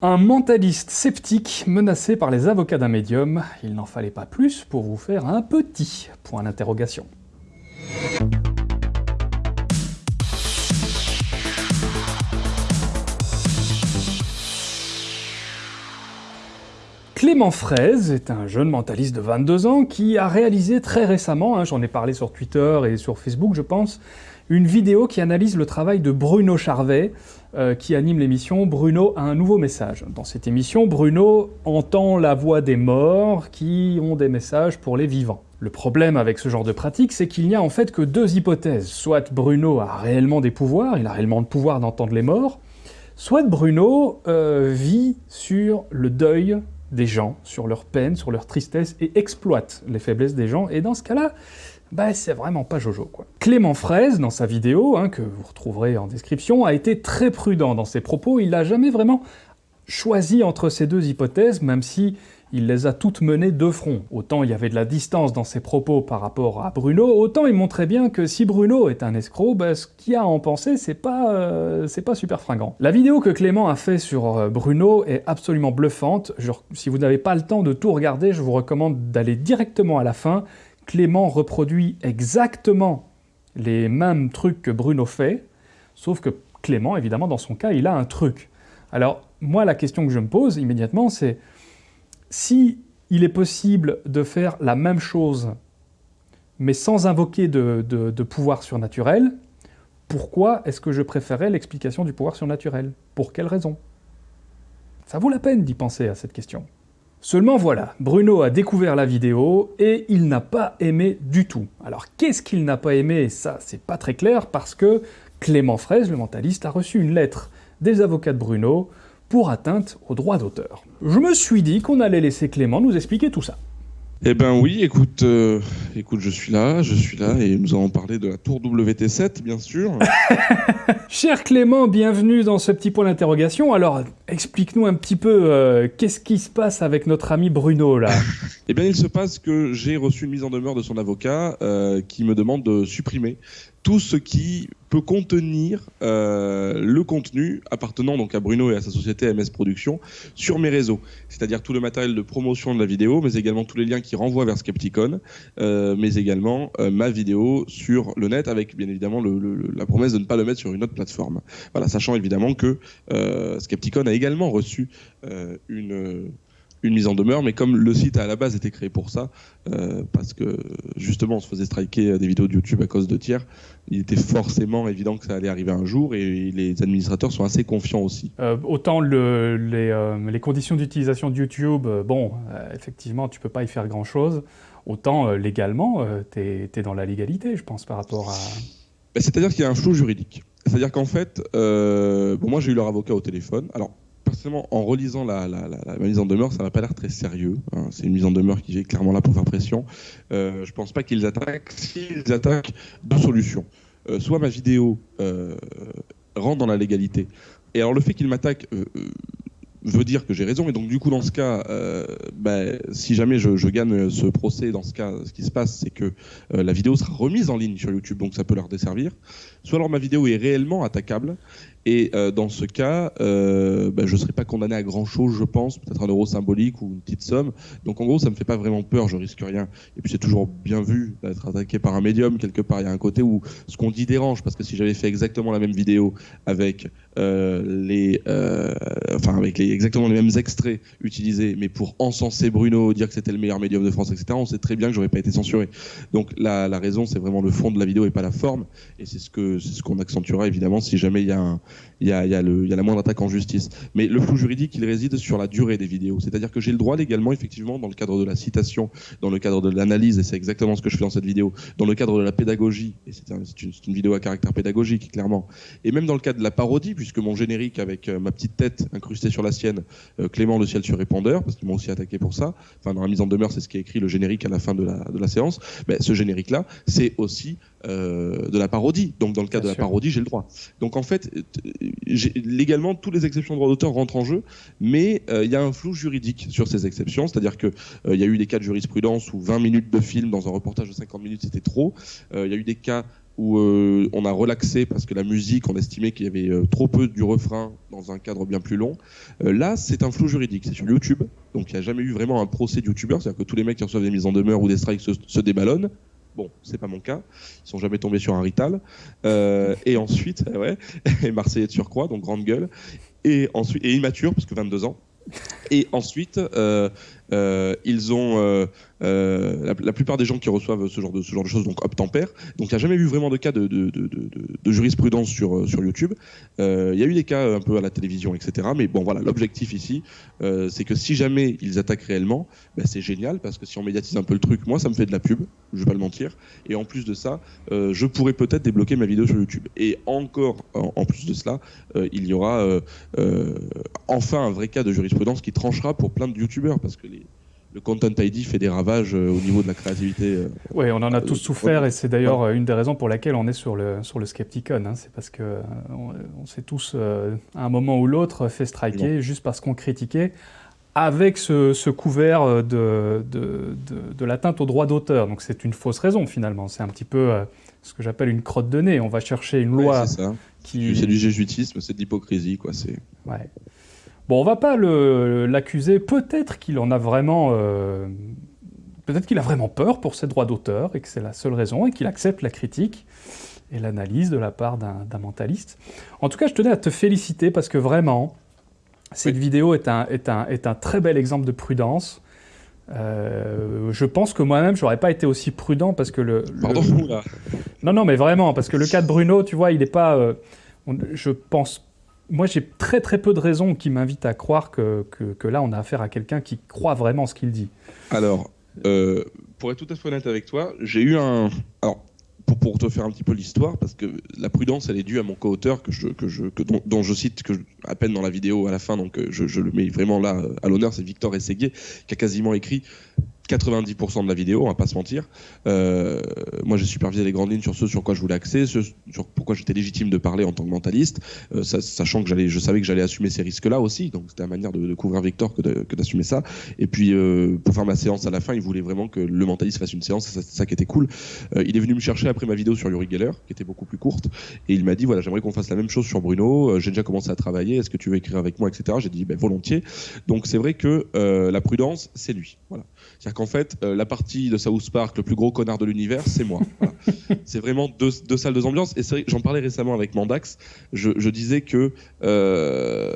Un mentaliste sceptique menacé par les avocats d'un médium, il n'en fallait pas plus pour vous faire un petit point d'interrogation. Clément Fraise est un jeune mentaliste de 22 ans qui a réalisé très récemment, hein, j'en ai parlé sur Twitter et sur Facebook je pense, une vidéo qui analyse le travail de Bruno Charvet, euh, qui anime l'émission Bruno a un nouveau message. Dans cette émission, Bruno entend la voix des morts qui ont des messages pour les vivants. Le problème avec ce genre de pratique, c'est qu'il n'y a en fait que deux hypothèses. Soit Bruno a réellement des pouvoirs, il a réellement le pouvoir d'entendre les morts, soit Bruno euh, vit sur le deuil des gens, sur leur peine, sur leur tristesse, et exploite les faiblesses des gens, et dans ce cas-là, bah c'est vraiment pas Jojo quoi. Clément Fraise, dans sa vidéo, hein, que vous retrouverez en description, a été très prudent dans ses propos, il n'a jamais vraiment choisi entre ces deux hypothèses, même si il les a toutes menées de front. Autant il y avait de la distance dans ses propos par rapport à Bruno, autant il montrait bien que si Bruno est un escroc, bah, ce qu'il a à en penser, c'est pas, euh, c'est pas super fringant. La vidéo que Clément a fait sur euh, Bruno est absolument bluffante. Si vous n'avez pas le temps de tout regarder, je vous recommande d'aller directement à la fin Clément reproduit exactement les mêmes trucs que Bruno fait, sauf que Clément, évidemment, dans son cas, il a un truc. Alors, moi, la question que je me pose immédiatement, c'est si il est possible de faire la même chose, mais sans invoquer de, pouvoir surnaturel, pourquoi est-ce que je préférais l'explication du pouvoir surnaturel? Pour quelle raison? Ça vaut la peine d'y penser à cette question. Seulement voilà, Bruno a découvert la vidéo et il n'a pas aimé du tout. Alors qu'est-ce qu'il n'a pas aimé? Ça, c'est pas très clair parce que Clément Fraise, le mentaliste, a reçu une lettre des avocats de Bruno pour atteinte aux droits d'auteur. Je me suis dit qu'on allait laisser Clément nous expliquer tout ça. Eh ben oui, écoute, euh, écoute, je suis là, je suis là, et nous allons parler de la tour WT7, bien sûr. Cher Clément, bienvenue dans ce petit point d'interrogation. Alors, explique-nous un petit peu, euh, qu'est-ce qui se passe avec notre ami Bruno, là? Eh bien, il se passe que j'ai reçu une mise en demeure de son avocat euh, qui me demande de supprimer tout ce qui peut contenir euh, le contenu appartenant donc à Bruno et à sa société MS Productions sur mes réseaux. C'est-à-dire tout le matériel de promotion de la vidéo, mais également tous les liens qui renvoient vers Skepticon, euh, mais également euh, ma vidéo sur le net avec bien évidemment la promesse de ne pas le mettre sur une autre plateforme. Voilà, sachant évidemment que Skepticon a également reçu une une mise en demeure, mais comme le site à la base été créé pour ça, euh, parce que justement on se faisait striker des vidéos de YouTube à cause de tiers, il était forcément évident que ça allait arriver un jour et les administrateurs sont assez confiants aussi. Euh, autant le, les, euh, les, conditions d'utilisation de YouTube, bon, effectivement tu peux pas y faire grand chose, autant légalement tu es, dans la légalité je pense par rapport à... Ben, c'est-à-dire qu'il y a un flou juridique. C'est-à-dire qu'en fait, bon, moi j'ai eu leur avocat au téléphone, alors personnellement, en relisant la, mise en demeure, ça n'a pas l'air très sérieux. Hein. C'est une mise en demeure qui est clairement là pour faire pression. Euh, je pense pas qu'ils attaquent. S'ils attaquent, deux solutions. Euh, soit ma vidéo euh, rentre dans la légalité. Et alors le fait qu'ils m'attaquent euh, veut dire que j'ai raison. Et donc, du coup, dans ce cas, bah, si jamais je, gagne ce procès, dans ce cas, ce qui se passe, c'est que la vidéo sera remise en ligne sur YouTube, donc ça peut leur desservir. Soit alors ma vidéo est réellement attaquable, et euh, dans ce cas, euh, bah, je ne serai pas condamné à grand chose, je pense, peut-être un euro symbolique ou une petite somme. Donc en gros, ça ne me fait pas vraiment peur, je risque rien. Et puis c'est toujours bien vu d'être attaqué par un médium quelque part. Il y a un côté où ce qu'on dit dérange, parce que si j'avais fait exactement la même vidéo avec les, enfin avec les, exactement les mêmes extraits utilisés, mais pour encenser Bruno, dire que c'était le meilleur médium de France, etc., on sait très bien que j'aurais pas été censuré. Donc la, raison, c'est vraiment le fond de la vidéo et pas la forme. Et c'est ce que ce qu'on accentuera évidemment si jamais il y a un il y a, la moindre attaque en justice. Mais le flou juridique, il réside sur la durée des vidéos. C'est-à-dire que j'ai le droit légalement, effectivement, dans le cadre de la citation, dans le cadre de l'analyse, et c'est exactement ce que je fais dans cette vidéo, dans le cadre de la pédagogie, et c'est une, vidéo à caractère pédagogique, clairement, et même dans le cadre de la parodie, puisque mon générique avec euh, ma petite tête incrustée sur la sienne, euh, Clément le ciel sur répondeur, parce qu'ils m'ont aussi attaqué pour ça, enfin dans la mise en demeure, c'est ce qui est écrit le générique à la fin de la, de la séance, mais ce générique-là, c'est aussi euh, de la parodie. Donc dans le cas de la parodie, j'ai le droit. Donc en fait, légalement, toutes les exceptions de droit d'auteur rentrent en jeu, mais euh, il y a un flou juridique sur ces exceptions, c'est-à-dire qu'il euh, il y a eu des cas de jurisprudence où 20 minutes de film dans un reportage de 50 minutes c'était trop. Il y a eu des cas où euh, on a relaxé parce que la musique, on estimait qu'il y avait euh, trop peu du refrain dans un cadre bien plus long. Euh, là, c'est un flou juridique, c'est sur YouTube, donc il n'y a jamais eu vraiment un procès de YouTubeur, c'est-à-dire que tous les mecs qui reçoivent des mises en demeure ou des strikes se, se déballonnent. Bon, c'est pas mon cas. Ils sont jamais tombés sur un rital. Et ensuite, ouais, et Marseillais de surcroît, donc grande gueule. Et ensuite, et immature parce que 22 ans. Et ensuite, ils ont euh, la, plupart des gens qui reçoivent ce genre de choses donc obtempèrent. Donc il n'y a jamais eu vraiment de cas de, de, de, de, de jurisprudence sur euh, YouTube. Euh, Il y a eu des cas un peu à la télévision, etc. Mais bon voilà, l'objectif ici, c'est que si jamais ils attaquent réellement, ben, c'est génial parce que si on médiatise un peu le truc, moi ça me fait de la pub, je vais pas le mentir. Et en plus de ça, je pourrais peut-être débloquer ma vidéo sur YouTube. Et encore en, en plus de cela, il y aura enfin un vrai cas de jurisprudence qui tranchera pour plein de YouTubeurs parce que les le Content ID fait des ravages euh, au niveau de la créativité. euh. Oui, on en a Euh, tous souffert et c'est d'ailleurs une des raisons pour laquelle on est sur le, sur le Skepticon. hein. C'est parce que on, on s'est tous, à un moment ou l'autre, fait striker juste parce qu'on critiquait avec ce, ce couvert de, de, de- de l'atteinte au droit d'auteur. Donc c'est une fausse raison finalement. C'est un petit peu euh, ce que j'appelle une crotte de nez. On va chercher une loi qui... C'est du jésuitisme, c'est de l'hypocrisie, quoi. C'est. Ouais. Bon, on va pas l'accuser. Peut-être qu'il en a vraiment. euh, Peut-être qu'il a vraiment peur pour ses droits d'auteur et que c'est la seule raison et qu'il accepte la critique et l'analyse de la part d'un d'un mentaliste. En tout cas, je tenais à te féliciter parce que vraiment, cette Oui. vidéo est un, est, un, est un très bel exemple de prudence. Euh, je pense que moi-même, j'aurais pas été aussi prudent parce que le, le- Pardon, là. non, non, mais vraiment, parce que le cas de Bruno, tu vois, il n'est pas. euh, on- je pense. Moi, j'ai très très peu de raisons qui m'invitent à croire que, que, là, on a affaire à quelqu'un qui croit vraiment ce qu'il dit. Alors, euh, pour être tout à fait honnête avec toi, j'ai eu un. Alors, pour, te faire un petit peu l'histoire, parce que la prudence, elle est due à mon co-auteur que je, que je, que, dont, je cite à peine dans la vidéo à la fin, donc euh, je, je le mets vraiment là euh, à l'honneur, c'est Victor Ességuier qui a quasiment écrit 90% de la vidéo, on va pas se mentir. Euh, moi, j'ai supervisé les grandes lignes sur ce sur quoi je voulais axer, ce sur pourquoi j'étais légitime de parler en tant que mentaliste, euh, sachant que j'allais, je savais que j'allais assumer ces risques-là aussi, donc c'était la manière de, couvrir Victor que d'assumer ça. Et puis, euh, pour faire ma séance à la fin, il voulait vraiment que le mentaliste fasse une séance, c'est ça qui était cool. Il est venu me chercher après ma vidéo sur Yuri Geller, qui était beaucoup plus courte, et il m'a dit voilà, j'aimerais qu'on fasse la même chose sur Bruno. J'ai déjà commencé à travailler. Est-ce que tu veux écrire avec moi, etc. J'ai dit ben, volontiers. Donc c'est vrai que la prudence, c'est lui. Voilà. Qu'en fait, euh, la partie de South Park, le plus gros connard de l'univers, c'est moi. Voilà. c'est vraiment deux, deux salles, deux ambiances. Et j'en parlais récemment avec Mandax. Je, je disais que euh,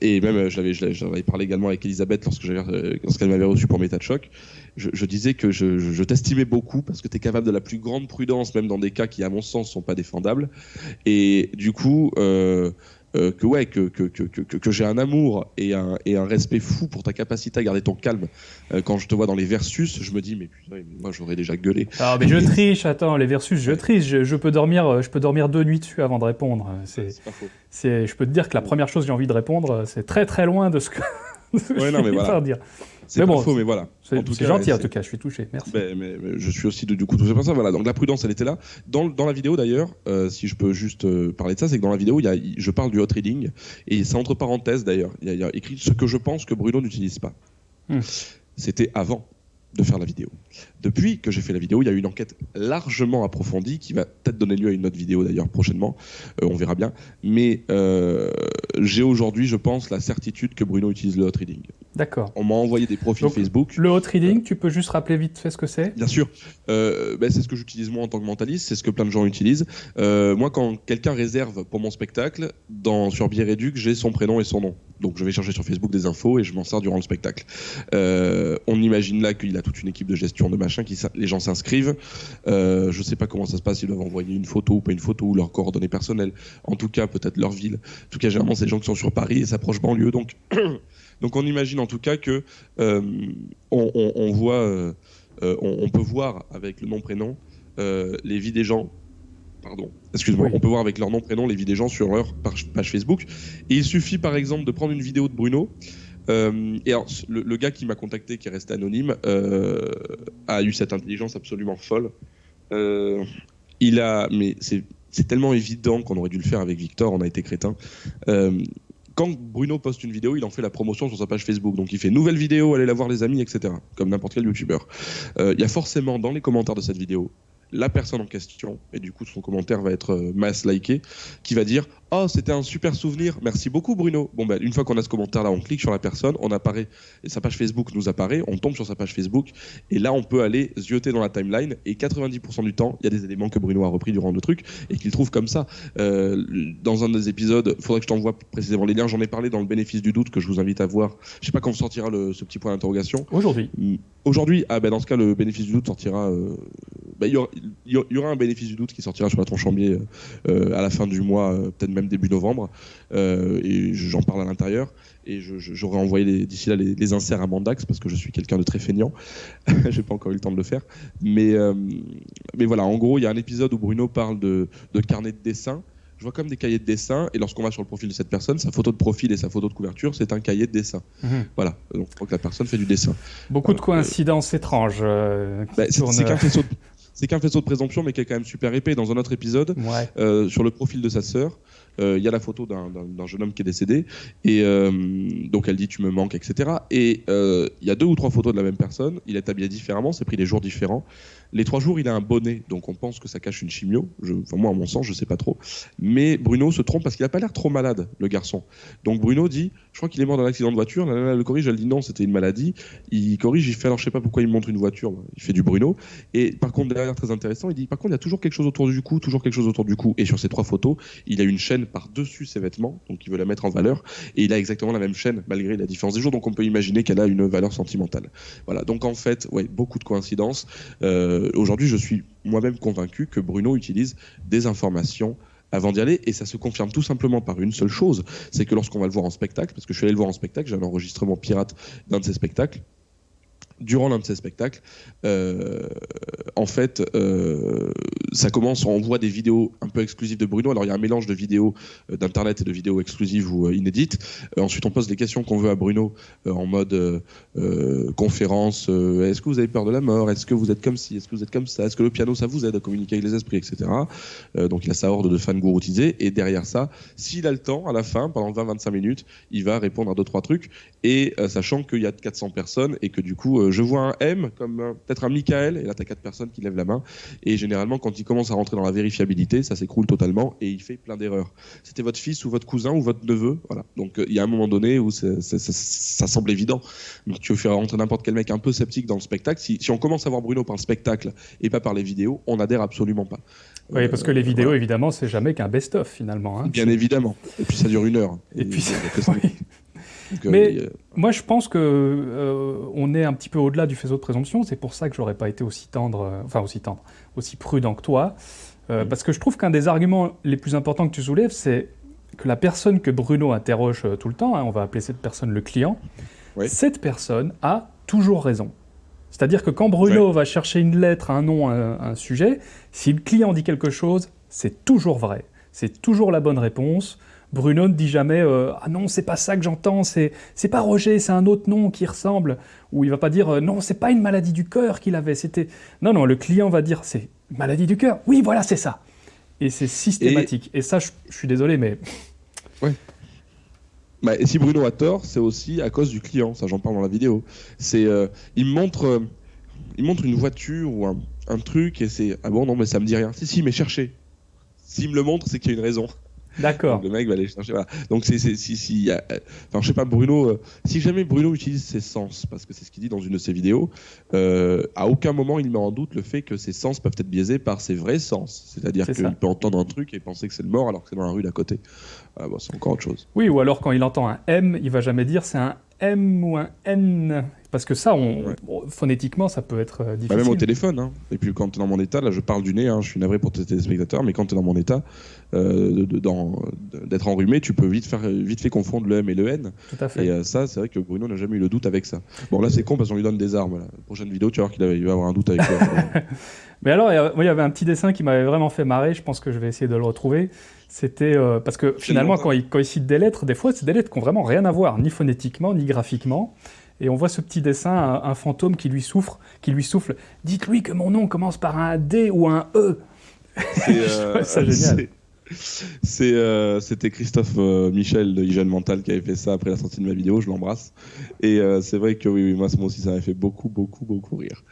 et même euh, je l'avais, je l'avais- j'en avais parlé également avec Elisabeth lorsque j'avais, lorsqu'elle m'avait reçu pour Méta de choc. Je, je disais que je, je- je t'estimais beaucoup parce que tu es capable de la plus grande prudence, même dans des cas qui, à mon sens, sont pas défendables. Et du coup, euh, euh, que ouais, que, que, que, que, que j'ai un amour et un, et un respect fou pour ta capacité à garder ton calme. Euh, quand je te vois dans les versus, je me dis mais putain, moi j'aurais déjà gueulé. Ah, mais je triche, attends, les versus, je triche. Je, je peux, dormir, euh, je peux dormir deux nuits dessus avant de répondre. C'est, C'est pas faux. c'est, je peux te dire que la première chose que j'ai envie de répondre, c'est très très loin de ce que Ouais, non, mais voilà. dire. C'est bon, faux, mais voilà. C'est, gentil en tout cas, je suis touché, merci. Ben, mais, mais je suis aussi de- du coup tout ça. Voilà, donc la prudence, elle était là. Dans, dans la vidéo d'ailleurs, euh, si je peux juste euh, parler de ça, c'est que dans la vidéo, y a, je parle du hot reading et c'est entre parenthèses d'ailleurs. Il y, a- il y a écrit ce que je pense que Bruno n'utilise pas. Hmm. C'était avant de faire la vidéo. Depuis que j'ai fait la vidéo, il y a eu une enquête largement approfondie qui va peut-être donner lieu à une autre vidéo d'ailleurs prochainement. Euh, on verra bien. Mais euh, j'ai aujourd'hui, je pense, la certitude que Bruno utilise le hot. D'accord. On m'a envoyé des profils Donc, Facebook. Le hot reading, tu peux juste rappeler vite fait ce que c'est? Bien sûr, euh, ben, c'est ce que j'utilise moi en tant que mentaliste, c'est ce que plein de gens utilisent. Euh, moi, quand quelqu'un réserve pour mon spectacle, dans, sur Bière Éduc, j'ai son prénom et son nom. Donc je vais chercher sur Facebook des infos et je m'en sers durant le spectacle. Euh, on imagine là qu'il a toute une équipe de gestion de machin, qui, les gens s'inscrivent. Euh, je sais pas comment ça se passe, ils doivent envoyer une photo ou pas une photo ou leurs coordonnées personnelles. En tout cas, peut-être leur ville. En tout cas, généralement, c'est des gens qui sont sur Paris et s'approchent banlieue. Donc, donc on imagine en tout cas que euh, on, on- on voit, euh, euh, on, on peut voir avec le nom prénom euh, les vies des gens. Pardon, excuse-moi. Oui. On peut voir avec leur nom prénom les vies des gens sur leur page, Facebook. Et il suffit par exemple de prendre une vidéo de Bruno. euh, et alors, le, le gars qui m'a contacté, qui est resté anonyme, euh, a eu cette intelligence absolument folle. Euh, il a, mais c'est c'est tellement évident qu'on aurait dû le faire avec Victor. On a été crétin. Quand Bruno poste une vidéo, il en fait la promotion sur sa page Facebook. Donc il fait nouvelle vidéo, allez la voir les amis, etc. Comme n'importe quel youtubeur. Euh, Il y a forcément dans les commentaires de cette vidéo la personne en question, et du coup son commentaire va être euh, mass liké, qui va dire Oh, c'était un super souvenir, merci beaucoup Bruno. Bon, ben, une fois qu'on a ce commentaire-là, on clique sur la personne, on apparaît, et sa page Facebook nous apparaît, on tombe sur sa page Facebook, et là on peut aller zioter dans la timeline, et 90% du temps, il y a des éléments que Bruno a repris durant le truc, et qu'il trouve comme ça. Euh, dans un des épisodes, faudrait que je t'envoie précisément les liens, j'en ai parlé dans le bénéfice du doute que je vous invite à voir. Je sais pas quand sortira le, ce petit point d'interrogation. Aujourd'hui. Mm. Aujourd'hui, ah ben dans ce cas, le bénéfice du doute sortira. Euh, ben, il y, aura un bénéfice du doute qui sortira sur la tronche euh, à la fin du mois, peut-être même début novembre. Euh, et j'en parle à l'intérieur. Et j'aurai envoyé d'ici là les, inserts à Mandax parce que je suis quelqu'un de très feignant. J'ai pas encore eu le temps de le faire. Mais, mais voilà, en gros, il y a un épisode où Bruno parle de, de carnet de dessin je vois comme des cahiers de dessin, et lorsqu'on va sur le profil de cette personne, sa photo de profil et sa photo de couverture, c'est un cahier de dessin. Mhm. Voilà, donc je crois que la personne fait du dessin. Beaucoup de coïncidences étranges. Euh, bah, c'est qu'un faisceau, de... faisceau de présomption, mais qui est quand même super épais. Dans un autre épisode, euh, sur le profil de sa sœur, euh, il y a la photo d'un jeune homme qui est décédé, et donc elle dit tu me manques, etc. Et il y a deux ou trois photos de la même personne, il est habillé différemment, c'est pris des jours différents, les trois jours, il a un bonnet, donc on pense que ça cache une chimio. enfin, moi, à mon sens, je sais pas trop. Mais Bruno se trompe parce qu'il a pas l'air trop malade, le garçon. Donc Bruno dit, je crois qu'il est mort d'un accident de voiture. La nana le corrige, elle dit non, c'était une maladie. Il corrige, il fait alors je sais pas pourquoi il montre une voiture. Il fait du Bruno. Et par contre, derrière, très intéressant, il dit par contre, il y a toujours quelque chose autour du cou, toujours quelque chose autour du cou. Et sur ces trois photos, il a une chaîne par-dessus ses vêtements, donc il veut la mettre en valeur. Et il a exactement la même chaîne, malgré la différence des jours. Donc on peut imaginer qu'elle a une valeur sentimentale. Voilà. Donc en fait, ouais, beaucoup de coïncidences. Euh, aujourd'hui, je suis moi-même convaincu que Bruno utilise des informations avant d'y aller. Et ça se confirme tout simplement par une seule chose, c'est que lorsqu'on va le voir en spectacle, parce que je suis allé le voir en spectacle, j'ai un enregistrement pirate d'un de ses spectacles, durant l'un de ces spectacles, euh, en fait, euh, ça commence, on voit des vidéos un peu exclusives de Bruno. Alors il y a un mélange de vidéos euh, d'internet et de vidéos exclusives ou inédites. ensuite, on pose des questions qu'on veut à Bruno en mode conférence. Est-ce que vous avez peur de la mort? Est-ce que vous êtes comme ci? Est-ce que vous êtes comme ça? Est-ce que le piano ça vous aide à communiquer avec les esprits, etc. donc il a sa horde de fans gouroutisés. Et derrière ça, s'il a le temps, à la fin, pendant 20-25 minutes, il va répondre à deux trois trucs. Et sachant qu'il y a 400 personnes et que du coup je vois un M comme peut-être un Michael, et là tu as quatre personnes qui lèvent la main. Et généralement, quand il commence à rentrer dans la vérifiabilité, ça s'écroule totalement et il fait plein d'erreurs. C'était votre fils ou votre cousin ou votre neveu, voilà. Donc euh, il y a un moment donné où ça semble évident. Donc tu veux faire rentrer n'importe quel mec un peu sceptique dans le spectacle. Si, on commence à voir Bruno par le spectacle et pas par les vidéos, on adhère absolument pas. Oui, parce que les vidéos, évidemment, c'est jamais qu'un best-of finalement. Hein. Bien évidemment. Et puis ça dure une heure. Et, puis, Mais moi, je pense que euh, on est un petit peu au-delà du faisceau de présomption. C'est pour ça que j'aurais pas été aussi tendre, euh, enfin aussi tendre, aussi prudent que toi, euh, mm. parce que je trouve qu'un des arguments les plus importants que tu soulèves, c'est que la personne que Bruno interroge tout le temps, hein, on va appeler cette personne le client, cette personne a toujours raison. C'est-à-dire que quand Bruno va chercher une lettre, un nom, un, un sujet, si le client dit quelque chose, c'est toujours vrai. C'est toujours la bonne réponse. Bruno ne dit jamais euh, Ah non, c'est pas ça que j'entends, c'est pas Roger, c'est un autre nom qui ressemble. Ou il va pas dire euh, Non, c'est pas une maladie du cœur qu'il avait, c'était. Non, non, le client va dire C'est maladie du cœur. Oui, voilà, c'est ça. Et c'est systématique. Et... ça, je, suis désolé, mais. Ouais. Bah, et si Bruno a tort, c'est aussi à cause du client. Ça, j'en parle dans la vidéo. C'est, euh, il montre, il montre une voiture ou un, un truc et c'est ah bon non mais ça me dit rien. Si si, mais cherchez. S'il me le montre, c'est qu'il y a une raison. D'accord. Le mec va aller chercher. Voilà. Donc c'est si si enfin je sais pas Bruno euh, si jamais Bruno utilise ses sens parce que c'est ce qu'il dit dans une de ses vidéos euh, à aucun moment il met en doute le fait que ses sens peuvent être biaisés par ses vrais sens c'est-à-dire qu'il peut entendre un truc et penser que c'est le mort alors que c'est dans la rue d'à côté ah, bon, c'est encore autre chose oui ou alors quand il entend un M il va jamais dire c'est un M ou un N parce que ça, on, phonétiquement, ça peut être difficile. Euh, bah, même au téléphone. Hein. Et puis quand tu es dans mon état, là je parle du nez, hein, je suis navré pour tes téléspectateurs, mais quand tu es dans mon état euh, d'être enrhumé, tu peux vite, faire, vite fait confondre le M et le N. Tout à fait. Et euh, ça, c'est vrai que Bruno n'a jamais eu le doute avec ça. Bon, là c'est con parce qu'on lui donne des armes. La prochaine vidéo, tu vas voir qu'il va avoir un doute avec toi. mais alors, il y avait un petit dessin qui m'avait vraiment fait marrer, je pense que je vais essayer de le retrouver. C'était parce que finalement, quand il, quand il cite des lettres, des fois, c'est des lettres qui n'ont vraiment rien à voir, ni phonétiquement, ni graphiquement. Et on voit ce petit dessin, un, fantôme qui lui souffre, qui lui souffle. Dites-lui que mon nom commence par un D ou un E. C'est euh, génial. Euh, c'était Christophe euh, Michel de Hygiène Mental qui avait fait ça après la sortie de ma vidéo, je l'embrasse. Et euh, c'est vrai que oui, moi, moi aussi, ça m'a fait beaucoup, beaucoup, beaucoup rire.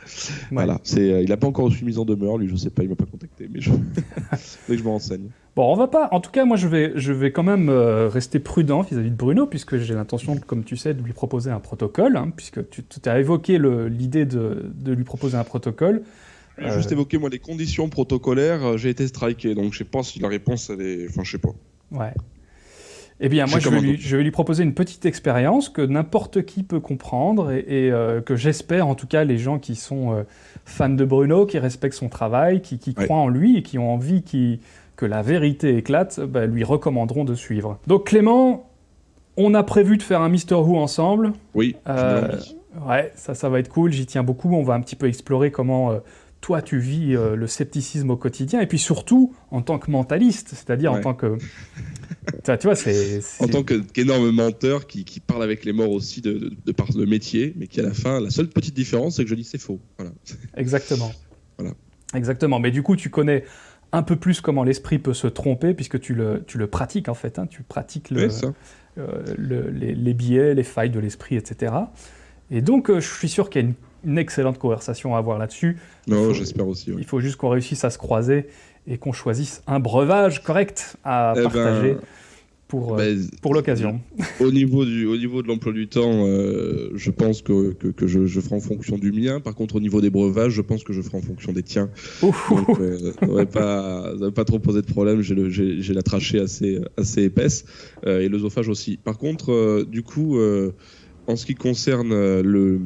Voilà, il n'a pas encore reçu mise en demeure, lui, je sais pas, il m'a pas contacté, mais je, que je me renseigne. Bon, on va pas. En tout cas, moi, je vais, je vais quand même rester prudent vis-à-vis de Bruno, puisque j'ai l'intention, comme tu sais, de lui proposer un protocole, hein, puisque tu, tu as évoqué l'idée de, de, lui proposer un protocole. Euh... Juste évoquer moi les conditions protocolaires, euh, j'ai été striké, donc je sais pas si la réponse elle est, enfin je sais pas. Ouais. Eh bien, moi, je vais, lui, je vais, lui, proposer une petite expérience que n'importe qui peut comprendre et, et euh, que j'espère, en tout cas, les gens qui sont euh, fans de Bruno, qui respectent son travail, qui, qui ouais. croient en lui et qui ont envie qui, que la vérité éclate, bah, lui recommanderont de suivre. Donc, Clément, on a prévu de faire un Mister Who ensemble. Oui. Euh, ouais, ça, ça va être cool. J'y tiens beaucoup. On va un petit peu explorer comment toi, tu vis euh, le scepticisme au quotidien, et puis surtout en tant que mentaliste, c'est-à-dire ouais. en tant que... tu vois, c'est... En tant qu'énorme menteur qui, qui, parle avec les morts aussi de, de, de, par le métier, mais qui à la fin, la seule petite différence, c'est que je dis c'est faux. Voilà. Exactement. voilà. Exactement. Mais du coup, tu connais un peu plus comment l'esprit peut se tromper, puisque tu le, tu le pratiques en fait, hein, tu pratiques le, euh, le, les, les, biais, les failles de l'esprit, etc. Et donc, euh, je suis sûr qu'il y a une une excellente conversation à avoir là-dessus. Non, j'espère aussi. Ouais. Il faut juste qu'on réussisse à se croiser et qu'on choisisse un breuvage correct à eh partager. Ben, pour, ben, euh, pour l'occasion. Au niveau du, au niveau de l'emploi du temps, euh, je pense que, que, que je, je, ferai en fonction du mien. Par contre, au niveau des breuvages, je pense que je ferai en fonction des tiens. Donc, euh, ça ne pas, pas trop poser de problème. J'ai la trachée assez, assez épaisse euh, et l'œsophage aussi. Par contre, du coup, en ce qui concerne le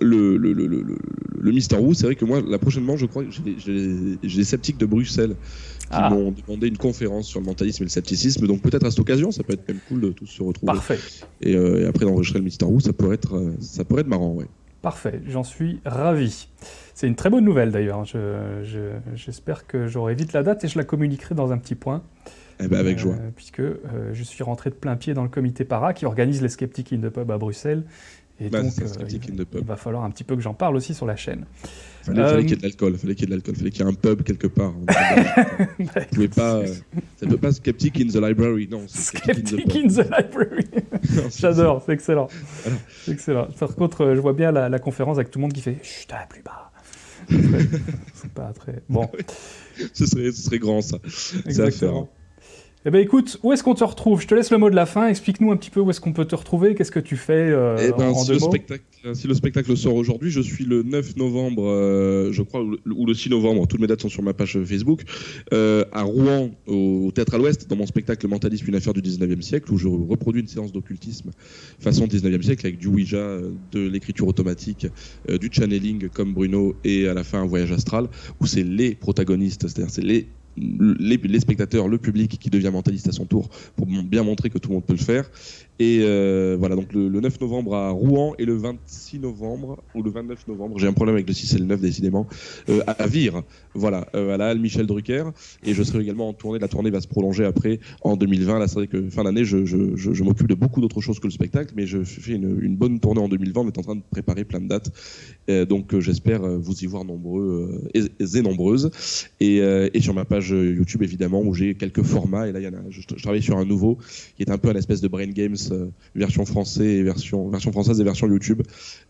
le, le, le, le, le Mister Who, c'est vrai que moi, là, prochainement, je crois que j'ai des sceptiques de Bruxelles qui ah. m'ont demandé une conférence sur le mentalisme et le scepticisme. Donc peut-être à cette occasion, ça peut être même cool de tous se retrouver. Parfait. Et, euh, et après d'enregistrer le Mister Who, ça pourrait être, euh, ça pourrait être marrant, ouais. Parfait, j'en suis ravi. C'est une très bonne nouvelle d'ailleurs. J'espère je, je, que j'aurai vite la date et je la communiquerai dans un petit point. Eh ben avec joie. Euh, puisque euh, je suis rentré de plein pied dans le comité para qui organise les Skeptics in the Pub à Bruxelles et bah, donc, euh, il, il, va falloir un petit peu que j'en parle aussi sur la chaîne. Fallait, euh... fallait qu'il y ait de l'alcool, fallait qu'il y ait de l'alcool, fallait qu'il y ait un pub quelque part. bah, pas, euh, ça ne peut pas Skeptic in the Library, non. Skeptic in the, in the Library. J'adore, c'est excellent. Voilà. C'est excellent. Par contre, euh, je vois bien la, la, conférence avec tout le monde qui fait chut, plus bas. c'est pas très bon. ce, serait, ce serait grand ça. C'est à faire. Eh ben écoute, où est-ce qu'on te retrouve? Je te laisse le mot de la fin. Explique-nous un petit peu où est-ce qu'on peut te retrouver. Qu'est-ce que tu fais euh, eh ben, en si, deux le mots? spectacle, si le spectacle sort aujourd'hui, je suis le 9 novembre, euh, je crois, ou le 6 novembre. Toutes mes dates sont sur ma page Facebook. Euh, à Rouen, au, au Théâtre à l'Ouest, dans mon spectacle Mentalisme, une affaire du 19e siècle, où je reproduis une séance d'occultisme façon 19e siècle avec du Ouija, de l'écriture automatique, euh, du channeling comme Bruno et à la fin un voyage astral, où c'est les protagonistes, c'est-à-dire c'est les les, spectateurs, le public qui devient mentaliste à son tour pour bien montrer que tout le monde peut le faire. Et euh, voilà, donc le, le, 9 novembre à Rouen et le 26 novembre, ou le 29 novembre, j'ai un problème avec le 6 et le 9 décidément, euh, à Vire, voilà, euh, à la Halle Michel Drucker. Et je serai également en tournée, la tournée va se prolonger après en 2020. Là, c'est vrai que fin d'année, je, m'occupe de beaucoup d'autres choses que le spectacle, mais je fais une, bonne tournée en 2020. On est en train de préparer plein de dates. donc j'espère vous y voir nombreux et, nombreuses. Et, sur ma page YouTube, évidemment, où j'ai quelques formats. Et là, il y en a, je, travaille sur un nouveau qui est un peu un espèce de brain games euh, version français et version version française et version YouTube.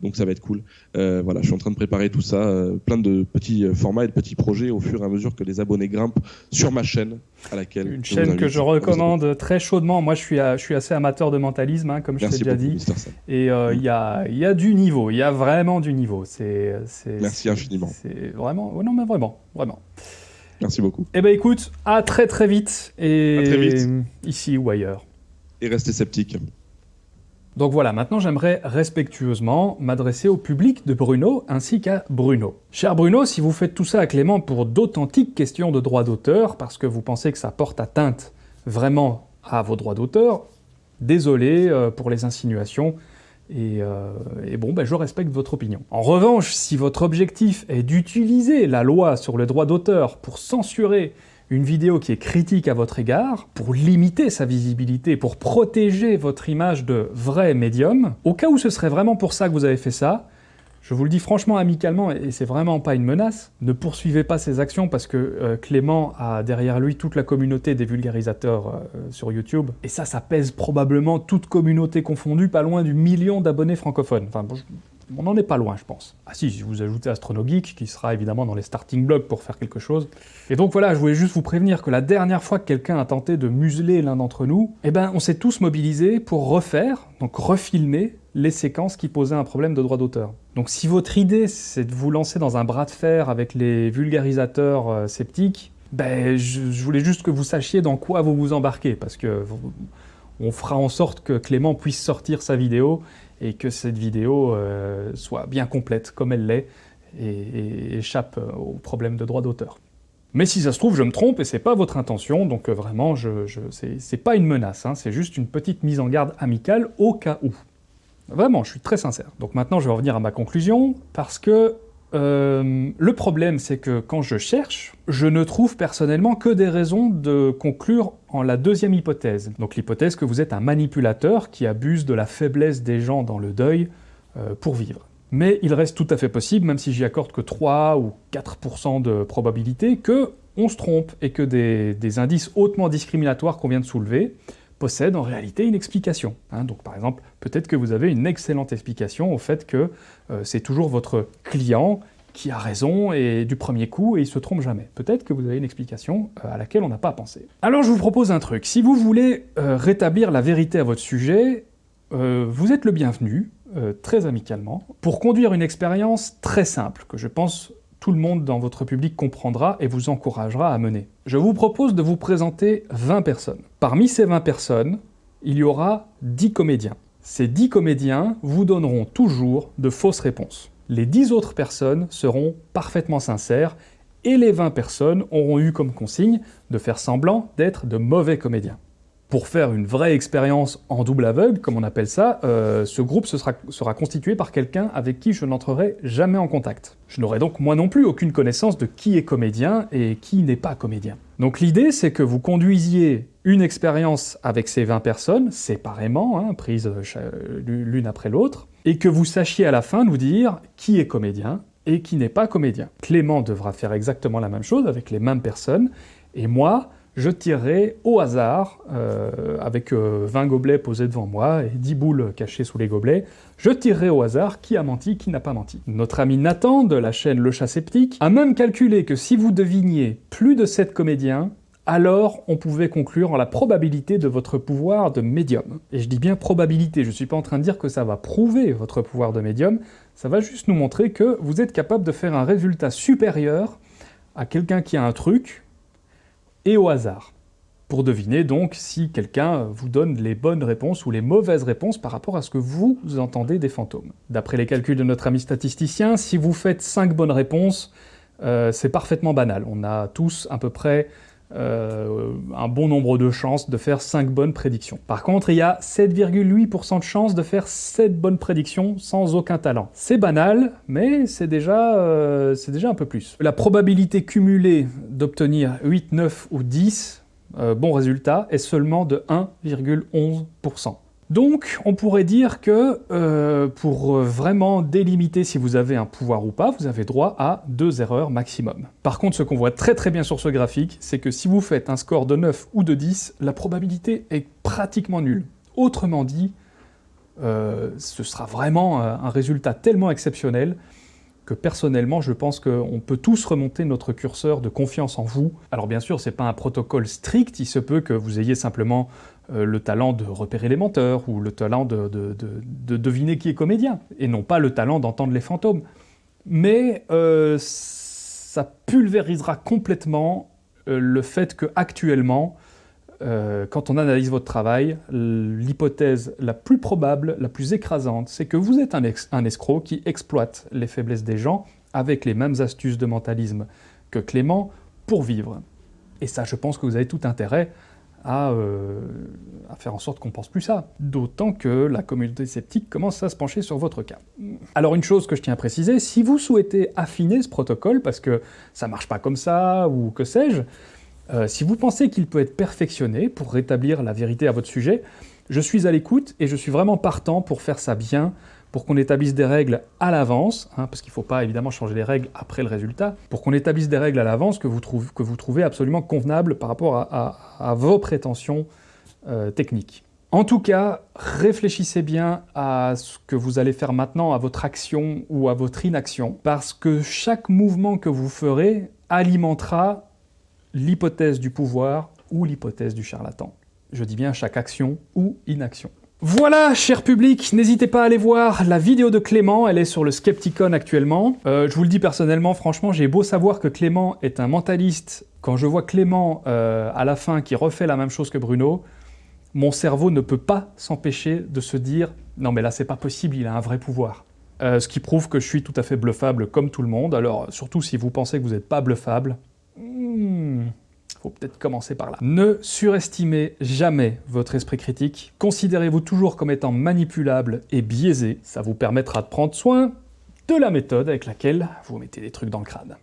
Donc ça va être cool. Euh, voilà, je suis en train de préparer tout ça, euh, plein de petits formats et de petits projets au fur et à mesure que les abonnés grimpent sur ma chaîne à laquelle une chaîne que je recommande très chaudement. Moi, je suis à, je suis assez amateur de mentalisme, hein, comme je t'ai déjà dit. Et il euh, y a il y a du niveau, il y a vraiment du niveau. C'est merci infiniment. C'est vraiment non mais vraiment vraiment. Merci beaucoup. Eh ben écoute, à très très vite et très vite. ici ou ailleurs et restez sceptiques. Donc voilà, maintenant j'aimerais respectueusement m'adresser au public de Bruno ainsi qu'à Bruno. Cher Bruno, si vous faites tout ça à Clément pour d'authentiques questions de droit d'auteur, parce que vous pensez que ça porte atteinte vraiment à vos droits d'auteur, désolé euh, pour les insinuations, et, euh, et bon, ben, je respecte votre opinion. En revanche, si votre objectif est d'utiliser la loi sur le droit d'auteur pour censurer une vidéo qui est critique à votre égard, pour limiter sa visibilité, pour protéger votre image de vrai médium, au cas où ce serait vraiment pour ça que vous avez fait ça, Je vous le dis franchement, amicalement, et c'est vraiment pas une menace, ne poursuivez pas ces actions parce que euh, Clément a derrière lui toute la communauté des vulgarisateurs euh, sur YouTube, et ça, ça pèse probablement toute communauté confondue, pas loin du million d'abonnés francophones. On n'en est pas loin, je pense. Ah si, si vous ajoutez Astronogeek, qui sera évidemment dans les starting blocks pour faire quelque chose. Et donc voilà, je voulais juste vous prévenir que la dernière fois que quelqu'un a tenté de museler l'un d'entre nous, eh ben, on s'est tous mobilisés pour refaire, donc refilmer, les séquences qui posaient un problème de droit d'auteur. Donc si votre idée, c'est de vous lancer dans un bras de fer avec les vulgarisateurs euh, sceptiques, ben, je, voulais juste que vous sachiez dans quoi vous vous embarquez, parce que on fera en sorte que Clément puisse sortir sa vidéo et que cette vidéo euh, soit bien complète comme elle l'est et, échappe euh, aux problèmes de droit d'auteur. Mais si ça se trouve, je me trompe et c'est pas votre intention, donc vraiment, je, je c'est pas une menace, hein, c'est juste une petite mise en garde amicale au cas où. Vraiment, je suis très sincère. Donc maintenant, je vais revenir à ma conclusion, parce que euh, le problème, c'est que quand je cherche, je ne trouve personnellement que des raisons de conclure en la deuxième hypothèse. Donc l'hypothèse que vous êtes un manipulateur qui abuse de la faiblesse des gens dans le deuil euh, pour vivre. Mais il reste tout à fait possible, même si j'y accorde que 3 ou 4% de probabilité, que on se trompe et que des indices hautement discriminatoires qu'on vient de soulever possède en réalité une explication. Hein. donc par exemple, peut-être que vous avez une excellente explication au fait que euh, c'est toujours votre client qui a raison et du premier coup et il se trompe jamais. Peut-être que vous avez une explication euh, à laquelle on n'a pas pensé. Alors je vous propose un truc, si vous voulez euh, rétablir la vérité à votre sujet, vous êtes le bienvenu, très amicalement, pour conduire une expérience très simple, que je pense tout le monde dans votre public comprendra et vous encouragera à mener. Je vous propose de vous présenter 20 personnes. Parmi ces 20 personnes, il y aura 10 comédiens. Ces 10 comédiens vous donneront toujours de fausses réponses. Les 10 autres personnes seront parfaitement sincères et les 20 personnes auront eu comme consigne de faire semblant d'être de mauvais comédiens pour faire une vraie expérience en double aveugle, comme on appelle ça, euh, ce groupe sera, constitué par quelqu'un avec qui je n'entrerai jamais en contact. Je n'aurai donc moi non plus aucune connaissance de qui est comédien et qui n'est pas comédien. Donc l'idée, c'est que vous conduisiez une expérience avec ces 20 personnes, séparément, hein, prises l'une après l'autre, et que vous sachiez à la fin nous dire qui est comédien et qui n'est pas comédien. Clément devra faire exactement la même chose avec les mêmes personnes, et moi, je tirerai au hasard, euh, avec 20 euh, gobelets posés devant moi et 10 boules cachées sous les gobelets, je tirerai au hasard qui a menti, qui n'a pas menti. Notre ami Nathan, de la chaîne Le Chat Sceptique, a même calculé que si vous deviniez plus de 7 comédiens, alors on pouvait conclure en la probabilité de votre pouvoir de médium. Et je dis bien probabilité, je suis pas en train de dire que ça va prouver votre pouvoir de médium, ça va juste nous montrer que vous êtes capable de faire un résultat supérieur à quelqu'un qui a un truc, et au hasard, pour deviner donc si quelqu'un vous donne les bonnes réponses ou les mauvaises réponses par rapport à ce que vous entendez des fantômes. D'après les calculs de notre ami statisticien, si vous faites 5 bonnes réponses, euh, c'est parfaitement banal. On a tous à peu près euh, un bon nombre de chances de faire 5 bonnes prédictions. Par contre, il y a 7,8% de chances de faire 7 bonnes prédictions sans aucun talent. C'est banal, mais c'est déjà, euh, un peu plus. La probabilité cumulée d'obtenir 8, 9 ou 10 euh, bons résultats est seulement de 1,11%. Donc, on pourrait dire que euh, pour vraiment délimiter si vous avez un pouvoir ou pas, vous avez droit à deux erreurs maximum. Par contre, ce qu'on voit très très bien sur ce graphique, c'est que si vous faites un score de 9 ou de 10, la probabilité est pratiquement nulle. Autrement dit, euh, ce sera vraiment un résultat tellement exceptionnel que personnellement, je pense qu'on peut tous remonter notre curseur de confiance en vous. Alors bien sûr, c'est pas un protocole strict, il se peut que vous ayez simplement euh, le talent de repérer les menteurs, ou le talent de, deviner qui est comédien, et non pas le talent d'entendre les fantômes. Mais euh, ça pulvérisera complètement euh, le fait que actuellement, quand on analyse votre travail, l'hypothèse la plus probable, la plus écrasante, c'est que vous êtes un, un, escroc qui exploite les faiblesses des gens avec les mêmes astuces de mentalisme que Clément pour vivre. Et ça, je pense que vous avez tout intérêt euh, à, faire en sorte qu'on pense plus ça. D'autant que la communauté sceptique commence à se pencher sur votre cas. Alors une chose que je tiens à préciser, si vous souhaitez affiner ce protocole, parce que ça marche pas comme ça, ou que sais-je, euh, si vous pensez qu'il peut être perfectionné pour rétablir la vérité à votre sujet, je suis à l'écoute et je suis vraiment partant pour faire ça bien, pour qu'on établisse des règles à l'avance, hein, parce qu'il ne faut pas évidemment changer les règles après le résultat, pour qu'on établisse des règles à l'avance que, vous trouvez absolument convenables par rapport à, vos prétentions euh, techniques. En tout cas, réfléchissez bien à ce que vous allez faire maintenant, à votre action ou à votre inaction, parce que chaque mouvement que vous ferez alimentera l'hypothèse du pouvoir ou l'hypothèse du charlatan. Je dis bien chaque action ou inaction. Voilà, cher public, n'hésitez pas à aller voir la vidéo de Clément, elle est sur le Skepticon actuellement. Euh, je vous le dis personnellement, franchement, j'ai beau savoir que Clément est un mentaliste, quand je vois Clément euh, à la fin qui refait la même chose que Bruno, mon cerveau ne peut pas s'empêcher de se dire « non mais là c'est pas possible, il a un vrai pouvoir. Euh, Ce qui prouve que je suis tout à fait bluffable comme tout le monde, alors surtout si vous pensez que vous n'êtes pas bluffable, hmm, faut peut-être commencer par là. Ne surestimez jamais votre esprit critique, considérez-vous toujours comme étant manipulable et biaisé, ça vous permettra de prendre soin de la méthode avec laquelle vous mettez des trucs dans le crâne.